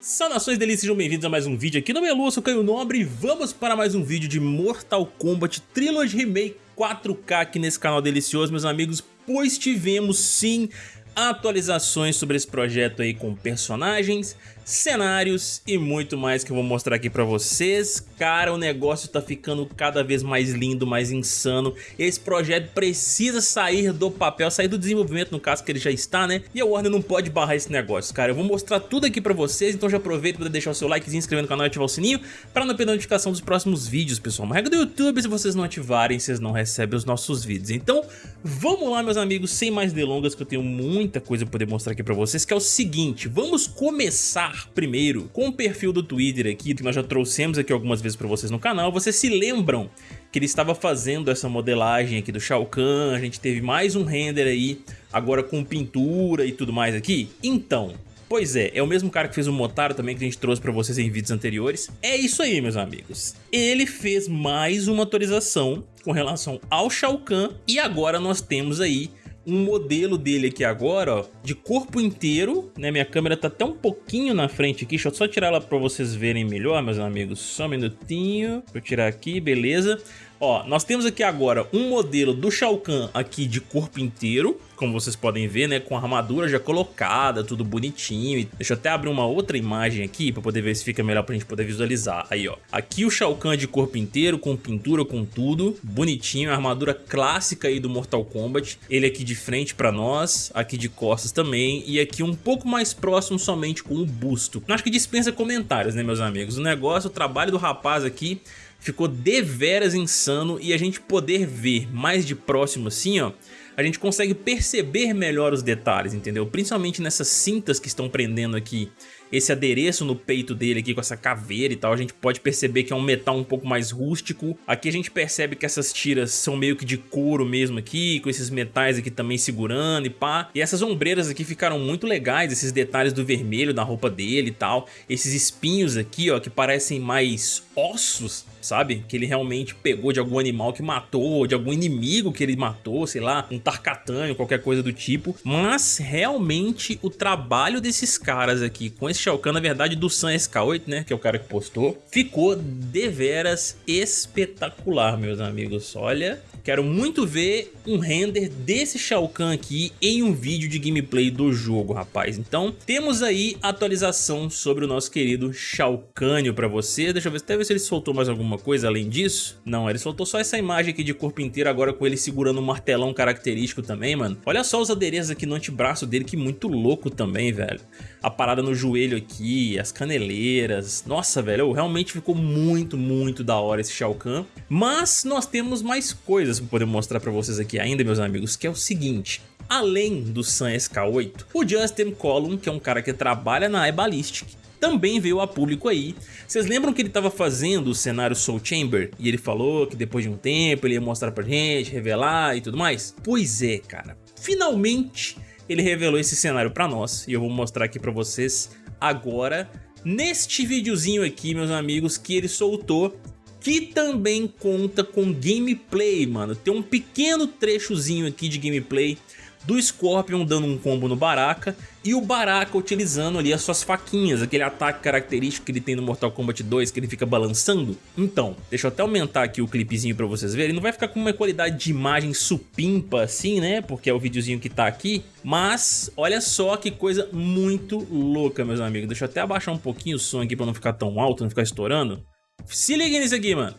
Saudações delícias, sejam bem-vindos a mais um vídeo aqui no Melu, eu sou Caio Nobre e vamos para mais um vídeo de Mortal Kombat Trilogy Remake 4K aqui nesse canal delicioso, meus amigos, pois tivemos sim atualizações sobre esse projeto aí com personagens, cenários e muito mais que eu vou mostrar aqui pra vocês. Cara, o negócio tá ficando cada vez mais lindo, mais insano. Esse projeto precisa sair do papel, sair do desenvolvimento, no caso que ele já está, né? E a Warner não pode barrar esse negócio, cara. Eu vou mostrar tudo aqui pra vocês, então já aproveita para deixar o seu like, se inscrever no canal e ativar o sininho para não perder a notificação dos próximos vídeos, pessoal. Uma regra do YouTube, se vocês não ativarem, vocês não recebem os nossos vídeos. Então, vamos lá, meus amigos, sem mais delongas, que eu tenho muita coisa pra poder mostrar aqui pra vocês, que é o seguinte, vamos começar primeiro com o perfil do Twitter aqui, que nós já trouxemos aqui algumas vezes para vocês no canal. Vocês se lembram que ele estava fazendo essa modelagem aqui do Shao Kahn, a gente teve mais um render aí, agora com pintura e tudo mais aqui? Então, Pois é, é o mesmo cara que fez o Motaro também que a gente trouxe pra vocês em vídeos anteriores. É isso aí, meus amigos. Ele fez mais uma atualização com relação ao Shao Kahn e agora nós temos aí um modelo dele aqui agora, ó, de corpo inteiro, né? Minha câmera tá até um pouquinho na frente aqui, deixa eu só tirar ela pra vocês verem melhor, meus amigos. Só um minutinho, pra eu tirar aqui, beleza. Ó, nós temos aqui agora um modelo do Shao Kahn aqui de corpo inteiro, como vocês podem ver, né, com a armadura já colocada, tudo bonitinho. Deixa eu até abrir uma outra imagem aqui para poder ver se fica melhor pra gente poder visualizar. Aí, ó. Aqui o Shao Kahn de corpo inteiro, com pintura, com tudo, bonitinho, armadura clássica aí do Mortal Kombat. Ele aqui de frente para nós, aqui de costas também, e aqui um pouco mais próximo somente com o busto. Acho que dispensa comentários, né, meus amigos? O negócio, o trabalho do rapaz aqui ficou deveras insano e a gente poder ver mais de próximo assim, ó, a gente consegue perceber melhor os detalhes, entendeu? Principalmente nessas cintas que estão prendendo aqui esse adereço no peito dele aqui com essa caveira e tal, a gente pode perceber que é um metal um pouco mais rústico. Aqui a gente percebe que essas tiras são meio que de couro mesmo aqui, com esses metais aqui também segurando e pá. E essas ombreiras aqui ficaram muito legais, esses detalhes do vermelho da roupa dele e tal. Esses espinhos aqui, ó, que parecem mais ossos, sabe? Que ele realmente pegou de algum animal que matou, de algum inimigo que ele matou, sei lá, um tarkatânio, qualquer coisa do tipo. Mas realmente o trabalho desses caras aqui com esse esse Shao Kahn, na verdade, do Sun SK8, né, que é o cara que postou, ficou deveras espetacular, meus amigos. Olha, quero muito ver um render desse Shao Kahn aqui em um vídeo de gameplay do jogo, rapaz. Então, temos aí atualização sobre o nosso querido Shao Kahn pra você. Deixa eu ver, até ver se ele soltou mais alguma coisa além disso. Não, ele soltou só essa imagem aqui de corpo inteiro, agora com ele segurando um martelão característico também, mano. Olha só os adereços aqui no antebraço dele, que muito louco também, velho. A parada no joelho aqui, as caneleiras. Nossa, velho, realmente ficou muito, muito da hora esse Shao Kahn. Mas nós temos mais coisas para poder mostrar para vocês aqui ainda, meus amigos, que é o seguinte. Além do Sun SK8, o Justin Column, que é um cara que trabalha na iBallistic, também veio a público aí. Vocês lembram que ele estava fazendo o cenário Soul Chamber? E ele falou que depois de um tempo ele ia mostrar pra gente, revelar e tudo mais? Pois é, cara. Finalmente ele revelou esse cenário pra nós e eu vou mostrar aqui pra vocês agora neste videozinho aqui, meus amigos, que ele soltou que também conta com gameplay, mano. Tem um pequeno trechozinho aqui de gameplay do Scorpion dando um combo no Baraka e o Baraka utilizando ali as suas faquinhas, aquele ataque característico que ele tem no Mortal Kombat 2 que ele fica balançando. Então, deixa eu até aumentar aqui o clipezinho pra vocês verem, não vai ficar com uma qualidade de imagem supimpa assim, né, porque é o videozinho que tá aqui, mas olha só que coisa muito louca, meus amigos. Deixa eu até abaixar um pouquinho o som aqui pra não ficar tão alto, não ficar estourando. Se liga nisso aqui, mano.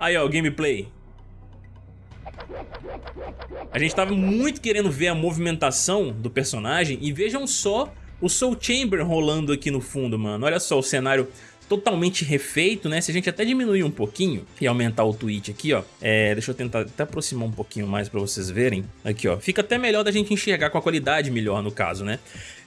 Aí, ó, o gameplay. A gente tava muito querendo ver a movimentação do personagem e vejam só o Soul Chamber rolando aqui no fundo, mano. Olha só o cenário totalmente refeito, né? Se a gente até diminuir um pouquinho e aumentar o tweet aqui, ó. É, deixa eu tentar até aproximar um pouquinho mais pra vocês verem. Aqui, ó. Fica até melhor da gente enxergar com a qualidade melhor, no caso, né?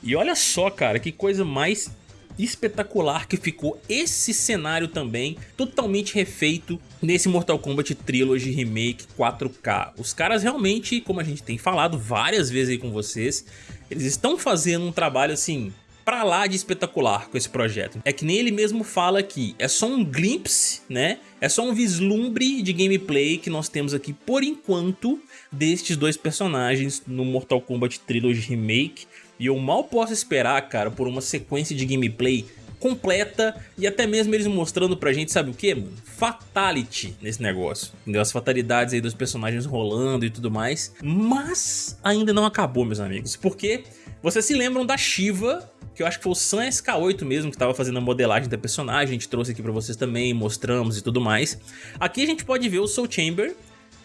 E olha só, cara, que coisa mais espetacular que ficou esse cenário também, totalmente refeito nesse Mortal Kombat Trilogy Remake 4K. Os caras realmente, como a gente tem falado várias vezes aí com vocês, eles estão fazendo um trabalho assim pra lá de espetacular com esse projeto. É que nem ele mesmo fala aqui, é só um glimpse, né? É só um vislumbre de gameplay que nós temos aqui por enquanto destes dois personagens no Mortal Kombat Trilogy Remake E eu mal posso esperar, cara, por uma sequência de gameplay completa e até mesmo eles mostrando pra gente, sabe o que, mano? Fatality nesse negócio, entendeu? As fatalidades aí dos personagens rolando e tudo mais, mas ainda não acabou, meus amigos, porque vocês se lembram da Shiva, que eu acho que foi o Sun SK8 mesmo que estava fazendo a modelagem da personagem, a gente trouxe aqui pra vocês também, mostramos e tudo mais. Aqui a gente pode ver o Soul Chamber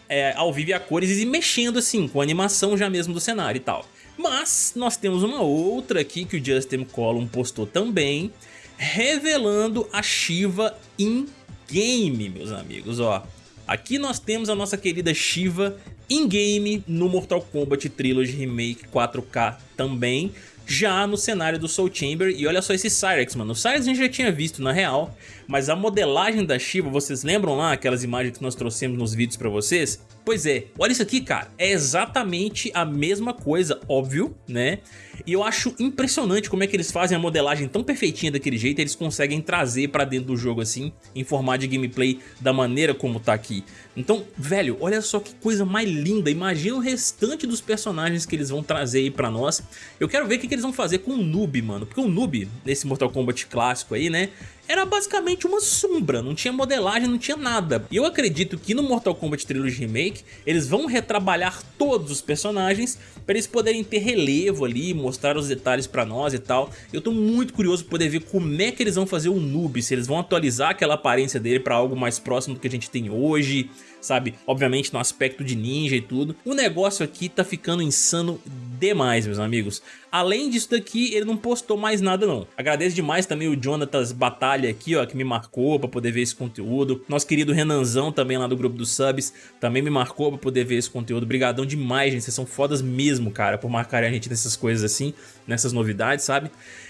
é, ao vivo e a cores e mexendo assim, com a animação já mesmo do cenário e tal. Mas nós temos uma outra aqui que o Justin Column postou também, revelando a Shiva in-game, meus amigos, ó. Aqui nós temos a nossa querida Shiva in-game no Mortal Kombat Trilogy Remake 4K também, já no cenário do Soul Chamber. E olha só esse Cyrex, mano. O Cyrex a gente já tinha visto na real, mas a modelagem da Shiva, vocês lembram lá aquelas imagens que nós trouxemos nos vídeos pra vocês? Pois é, olha isso aqui, cara. É exatamente a mesma coisa, óbvio, né? E eu acho impressionante como é que eles fazem a modelagem tão perfeitinha daquele jeito, eles conseguem trazer pra dentro do jogo assim, em formato de gameplay da maneira como tá aqui. Então, velho, olha só que coisa mais linda, imagina o restante dos personagens que eles vão trazer aí pra nós. Eu quero ver o que, que eles vão fazer com o Noob, mano, porque o Noob, nesse Mortal Kombat clássico aí, né, era basicamente uma sombra, não tinha modelagem, não tinha nada. E eu acredito que no Mortal Kombat Trilogy Remake eles vão retrabalhar todos os personagens para eles poderem ter relevo ali, mostrar os detalhes para nós e tal. Eu tô muito curioso para poder ver como é que eles vão fazer o noob, se eles vão atualizar aquela aparência dele para algo mais próximo do que a gente tem hoje, sabe? Obviamente no aspecto de ninja e tudo. O negócio aqui tá ficando insano demais, meus amigos. Além disso daqui, ele não postou mais nada não. Agradeço demais também o Jonatas Batalha aqui, ó, que me marcou pra poder ver esse conteúdo. Nosso querido Renanzão também lá do grupo dos subs, também me marcou pra poder ver esse conteúdo. Obrigadão demais, gente. Vocês são fodas mesmo, cara, por marcarem a gente nessas coisas assim, nessas novidades, sabe?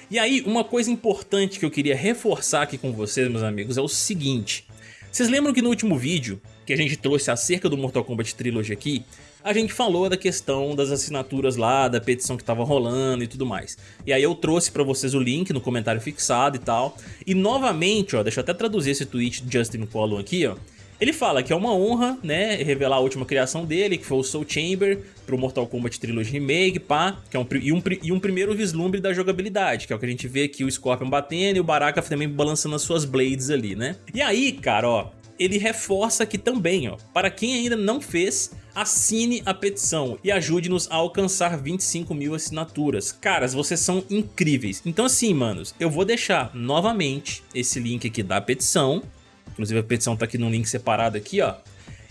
E aí, uma coisa importante que eu queria reforçar aqui com vocês, meus amigos, é o seguinte. Vocês lembram que no último vídeo que a gente trouxe acerca do Mortal Kombat Trilogy aqui, a gente falou da questão das assinaturas lá, da petição que tava rolando e tudo mais. E aí eu trouxe pra vocês o link no comentário fixado e tal. E novamente, ó, deixa eu até traduzir esse tweet do Justin Collum aqui, ó. Ele fala que é uma honra, né, revelar a última criação dele, que foi o Soul Chamber, pro Mortal Kombat Trilogy Remake, pá, que é um, e, um, e um primeiro vislumbre da jogabilidade, que é o que a gente vê aqui, o Scorpion batendo e o Baraka também balançando as suas blades ali, né. E aí, cara, ó, ele reforça aqui também, ó, para quem ainda não fez, assine a petição e ajude-nos a alcançar 25 mil assinaturas. Caras, vocês são incríveis. Então assim, manos, eu vou deixar novamente esse link aqui da petição, inclusive a petição tá aqui num link separado aqui, ó,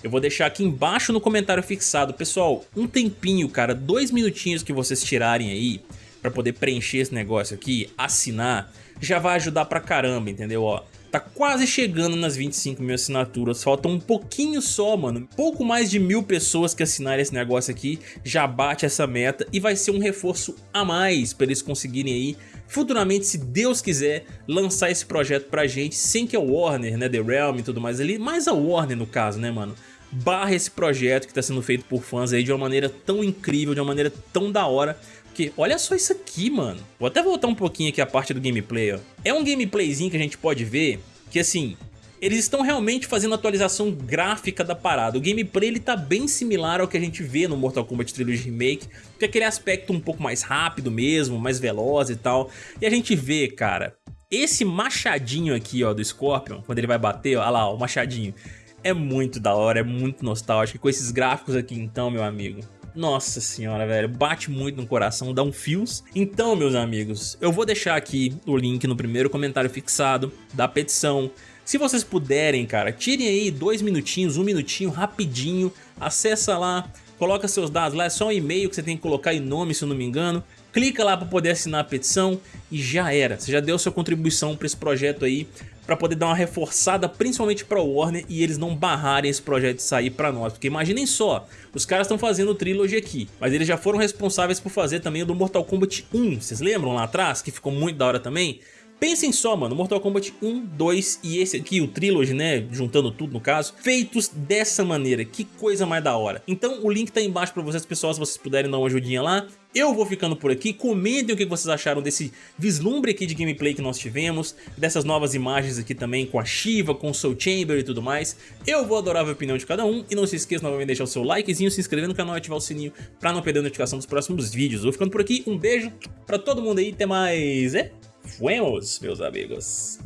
eu vou deixar aqui embaixo no comentário fixado. Pessoal, um tempinho, cara, dois minutinhos que vocês tirarem aí para poder preencher esse negócio aqui, assinar, já vai ajudar pra caramba, entendeu? Ó, Tá quase chegando nas 25 mil assinaturas, falta um pouquinho só, mano. Pouco mais de mil pessoas que assinarem esse negócio aqui já bate essa meta e vai ser um reforço a mais para eles conseguirem aí futuramente, se Deus quiser, lançar esse projeto pra gente, sem que a Warner, né, The Realm e tudo mais ali, mais a Warner no caso, né, mano, barra esse projeto que tá sendo feito por fãs aí de uma maneira tão incrível, de uma maneira tão da hora, porque olha só isso aqui, mano. Vou até voltar um pouquinho aqui a parte do gameplay, ó. É um gameplayzinho que a gente pode ver que, assim, eles estão realmente fazendo atualização gráfica da parada. O gameplay ele tá bem similar ao que a gente vê no Mortal Kombat Trilogy Remake, que é aquele aspecto um pouco mais rápido mesmo, mais veloz e tal. E a gente vê, cara, esse machadinho aqui, ó, do Scorpion, quando ele vai bater, ó, olha lá, o machadinho. É muito da hora, é muito nostálgico. Com esses gráficos aqui então, meu amigo, nossa senhora, velho, bate muito no coração, dá um fios. Então, meus amigos, eu vou deixar aqui o link no primeiro comentário fixado da petição. Se vocês puderem, cara, tirem aí dois minutinhos, um minutinho, rapidinho, acessa lá, coloca seus dados lá, é só um e-mail que você tem que colocar em nome, se eu não me engano. Clica lá para poder assinar a petição e já era. Você já deu sua contribuição para esse projeto aí para poder dar uma reforçada principalmente para o Warner e eles não barrarem esse projeto de sair para nós, porque imaginem só, os caras estão fazendo o Trilogy aqui, mas eles já foram responsáveis por fazer também o do Mortal Kombat 1, vocês lembram lá atrás, que ficou muito da hora também? Pensem só, mano, Mortal Kombat 1, 2 e esse aqui, o Trilogy, né, juntando tudo no caso, feitos dessa maneira, que coisa mais da hora. Então o link tá aí embaixo pra vocês, pessoal, se vocês puderem dar uma ajudinha lá. Eu vou ficando por aqui, comentem o que vocês acharam desse vislumbre aqui de gameplay que nós tivemos, dessas novas imagens aqui também com a Shiva, com o Soul Chamber e tudo mais. Eu vou adorar a opinião de cada um e não se esqueça novamente de deixar o seu likezinho, se inscrever no canal e ativar o sininho pra não perder a notificação dos próximos vídeos. Vou ficando por aqui, um beijo pra todo mundo aí, até mais, é? Fuemos, meus amigos.